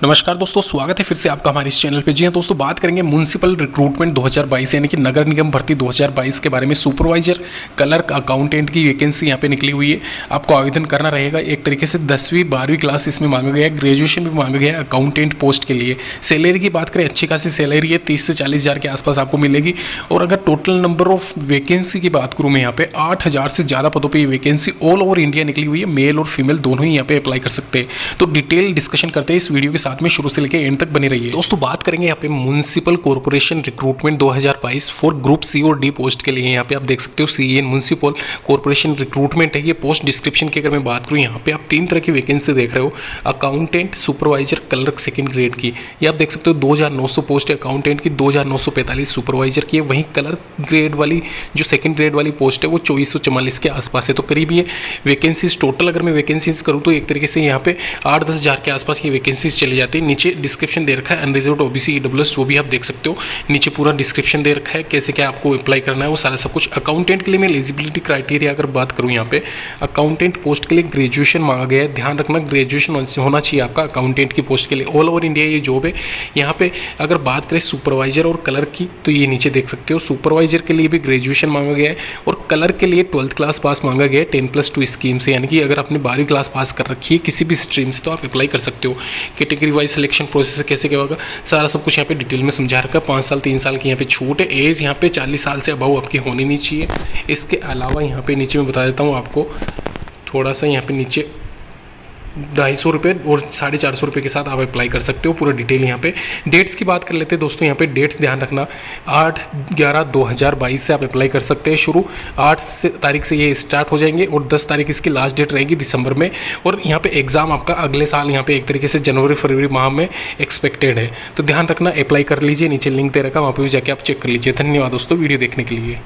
नमस्कार दोस्तों, स्वागत है फिर से आपका हमारे इस चैनल पे। जी हाँ दोस्तों, बात करेंगे म्यूनसिपल रिक्रूटमेंट 2022 यानी कि नगर निगम भर्ती 2022 के बारे में। सुपरवाइजर क्लर्क अकाउंटेंट की वैकेंसी यहाँ पे निकली हुई है। आपको आवेदन करना रहेगा। एक तरीके से दसवीं, बारहवीं क्लास इसमें मांगा गया है। ग्रेजुएशन भी मांगा गया है अकाउंटेंट पोस्ट के लिए। सैलरी की बात करें, अच्छी खासी सैलरी है। तीस से चालीस के आसपास आपको मिलेगी। और अगर टोटल नंबर ऑफ़ वैकेंसी की बात करूँ मैं यहाँ पे, आठ हज़ार से ज़्यादा पदों पर वैकेंसी ऑल ओवर इंडिया निकली हुई है। मेल और फीमेल दोनों ही यहाँ पे अप्लाई कर सकते हैं। तो डिटेल डिस्कशन करते हैं इस वीडियो के साथ में शुरू से लेकर एंड तक बनी रही है। दोस्तों, बात करेंगे यहाँ पे municipal corporation recruitment 2022 for group C और डी पोस्ट के लिए। यहाँ पे आप देख सकते हो C N municipal corporation recruitment है। ये पोस्ट डिस्क्रिप्शन की अगर मैं बात करूँ, यहाँ पे आप तीन तरह की वैकेंसी देख रहे हो। Accountant supervisor clerk second grade की। ये आप देख सकते हो दो हज़ार नौ सौ पोस्ट अकाउंटेंट की दो हज़ार नौ सौ पैंतालीस सुपरवाइजर की है। वहीं क्लर्क ग्रेड वाली, जो सेकेंड ग्रेड वाली पोस्ट है, वो चौबीस के आसपास है। तो करीब ये वैकेंसीज टोटल अगर मैं वैकेंसीज करूँ तो एक तरीके से यहाँ पे आठ दस हज़ार के आसपास की वैकेंसीज चली जाती है। नीचे डिस्क्रिप्शन दे रखा है अनरिजर्व ओबीसी ईडब्ल्यूएस वो भी आप देख सकते हो। नीचे पूरा डिस्क्रिप्शन दे रखा है कैसे क्या आपको अप्लाई करना है, वो सारा सब कुछ। अकाउंटेंट के लिए मैं एलिजिबिलिटी क्राइटेरिया अगर बात करूँ यहाँ पे अकाउंटेंट पोस्ट के लिए ग्रेजुएशन मांगा गया है। ध्यान रखना ग्रेजुएशन होना चाहिए आपका अकाउंटेंट की पोस्ट के लिए। ऑल ओवर इंडिया ये जॉब है। यहाँ पे अगर बात करें सुपरवाइजर और कलर की तो ये नीचे देख सकते हो। सुपरवाइजर के लिए भी ग्रेजुएशन मांगा गया है और कलर के लिए ट्वेल्थ क्लास पास मांगा गया है टेन प्लस टू स्कीम से। यानी कि अगर आपने बारहवीं क्लास पास कर रखी है किसी भी स्ट्रीम से तो आप अप्लाई कर सकते हो। कैटेगरी वाइज सिलेक्शन प्रोसेस कैसे क्या होगा? सारा सब कुछ यहाँ पे डिटेल में समझा रखा पाँच साल, तीन साल की यहाँ पे छूट है। एज यहाँ पे चालीस साल से अभाव आपकी होनी नहीं चाहिए। इसके अलावा यहाँ पे नीचे मैं बता देता हूँ आपको, थोड़ा सा यहाँ पे नीचे ढाई सौ रुपये और साढ़े चार सौ रुपये के साथ आप अप्लाई कर सकते हो, पूरा डिटेल यहाँ पे। डेट्स की बात कर लेते हैं दोस्तों, यहाँ पे डेट्स ध्यान रखना। आठ ग्यारह दो हज़ार बाईस से आप अप्लाई कर सकते हैं शुरू। आठ से तारीख से ये स्टार्ट हो जाएँगे और दस तारीख इसकी लास्ट डेट रहेगी दिसंबर में। और यहाँ पे एग्ज़ाम आपका अगले साल यहाँ पे एक तरीके से जनवरी, फरवरी माह में एक्सपेक्टेड है। तो ध्यान रखना अप्लाई कर लीजिए, नीचे लिंक दे रखा, वहाँ पर भी जाके आप चेक कर लीजिए। धन्यवाद दोस्तों वीडियो देखने के लिए।